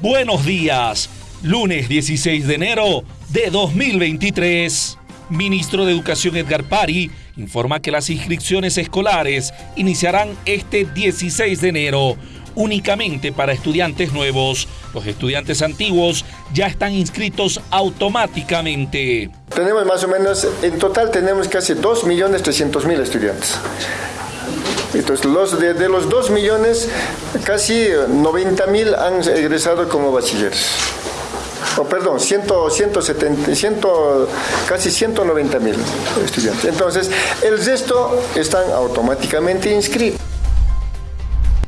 Buenos días, lunes 16 de enero de 2023. Ministro de Educación Edgar Pari informa que las inscripciones escolares iniciarán este 16 de enero únicamente para estudiantes nuevos. Los estudiantes antiguos ya están inscritos automáticamente. Tenemos más o menos, en total tenemos casi 2.300.000 estudiantes. Entonces, los de, los 2 millones, casi 90 mil han egresado como bachilleros. Oh, perdón, 100, 170, 100, casi 190 mil estudiantes. Entonces, el resto están automáticamente inscritos.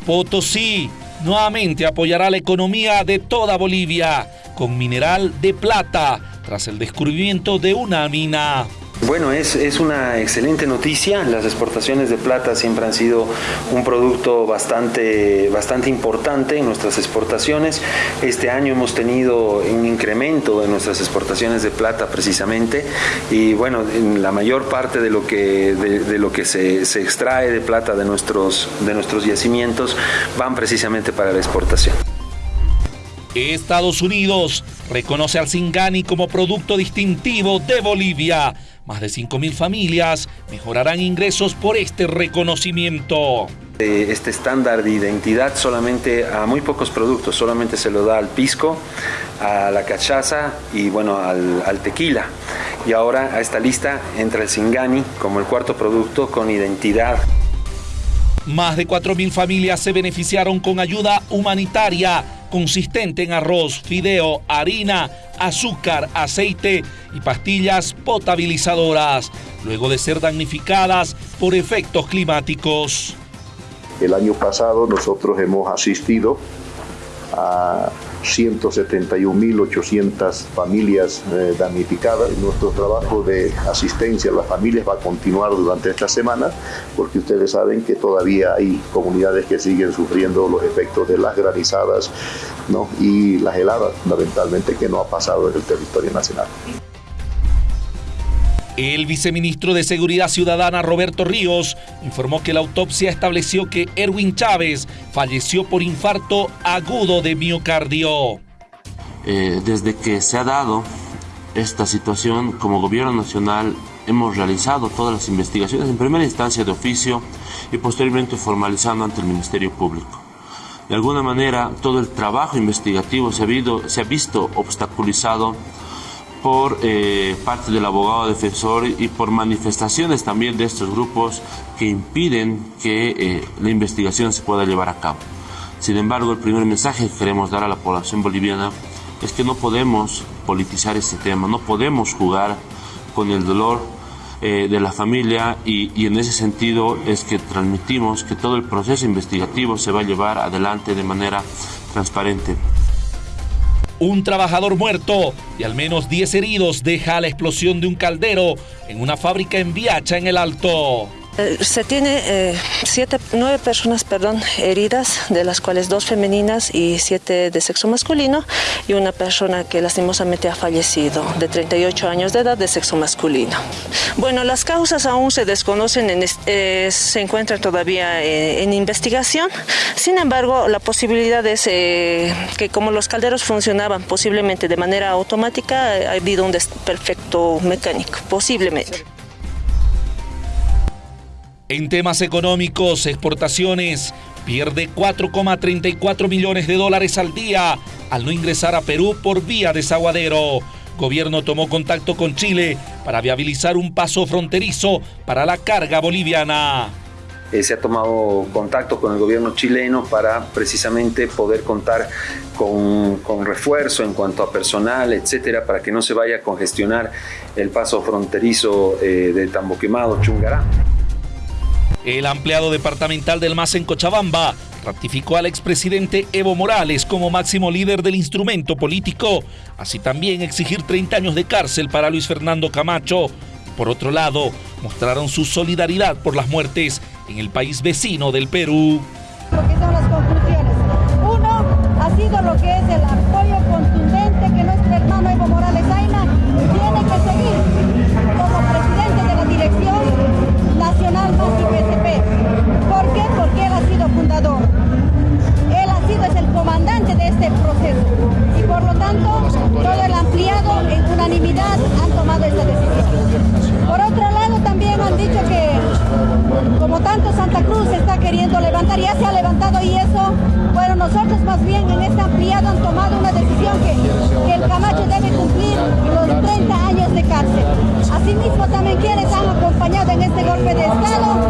Potosí nuevamente apoyará la economía de toda Bolivia con mineral de plata tras el descubrimiento de una mina. Bueno, es, es, una excelente noticia. Las exportaciones de plata siempre han sido un producto bastante, bastante importante en nuestras exportaciones. Este año hemos tenido un incremento en nuestras exportaciones de plata precisamente y bueno, la mayor parte de lo que, de, lo que se, se, extrae de plata de nuestros, de nuestros yacimientos van precisamente para la exportación. Estados Unidos reconoce al Singani como producto distintivo de Bolivia más de 5.000 familias mejorarán ingresos por este reconocimiento. Este estándar de identidad solamente a muy pocos productos, solamente se lo da al pisco, a la cachaza y bueno, al, al tequila. Y ahora a esta lista entra el Singani como el cuarto producto con identidad. Más de 4.000 familias se beneficiaron con ayuda humanitaria consistente en arroz, fideo, harina, azúcar, aceite y pastillas potabilizadoras, luego de ser damnificadas por efectos climáticos. El año pasado nosotros hemos asistido a 171.800 familias eh, damnificadas. Nuestro trabajo de asistencia a las familias va a continuar durante esta semana porque ustedes saben que todavía hay comunidades que siguen sufriendo los efectos de las granizadas ¿no? y las heladas fundamentalmente que no ha pasado en el territorio nacional. El viceministro de Seguridad Ciudadana Roberto Ríos informó que la autopsia estableció que Erwin Chávez falleció por infarto agudo de miocardio. Eh, desde que se ha dado esta situación, como gobierno nacional hemos realizado todas las investigaciones en primera instancia de oficio y posteriormente formalizando ante el Ministerio Público. De alguna manera, todo el trabajo investigativo se ha, se ha visto obstaculizado por eh, parte del abogado defensor y por manifestaciones también de estos grupos que impiden que eh, la investigación se pueda llevar a cabo. Sin embargo, el primer mensaje que queremos dar a la población boliviana es que no podemos politizar este tema, no podemos jugar con el dolor eh, de la familia y, y en ese sentido es que transmitimos que todo el proceso investigativo se va a llevar adelante de manera transparente. Un trabajador muerto y al menos 10 heridos deja la explosión de un caldero en una fábrica en Viacha, en el Alto. Eh, se tiene eh, siete, nueve personas perdón, heridas, de las cuales dos femeninas y siete de sexo masculino, y una persona que lastimosamente ha fallecido, de 38 años de edad, de sexo masculino. Bueno, las causas aún se desconocen, en, eh, se encuentran todavía en investigación. Sin embargo, la posibilidad es que como los calderos funcionaban posiblemente de manera automática, ha habido un desperfecto mecánico, posiblemente. En temas económicos, exportaciones pierde 4,34 millones de dólares al día al no ingresar a Perú por vía desaguadero. Gobierno tomó contacto con Chile para viabilizar un paso fronterizo para la carga boliviana. Eh, se ha tomado contacto con el gobierno chileno para precisamente poder contar con, refuerzo en cuanto a personal, etcétera, para que no se vaya a congestionar el paso fronterizo eh, de Tamboquemado, Chungará. El ampliado departamental del MAS en Cochabamba ratificó al expresidente Evo Morales como máximo líder del instrumento político, así también exigir 30 años de cárcel para Luis Fernando Camacho. Por otro lado, mostraron su solidaridad por las muertes en el país vecino del Perú. Secretaría se ha levantado y eso, bueno, nosotros más bien en este ampliado han tomado una decisión que, el Camacho debe cumplir los 30 años de cárcel. Asimismo, también quienes han acompañado en este golpe de Estado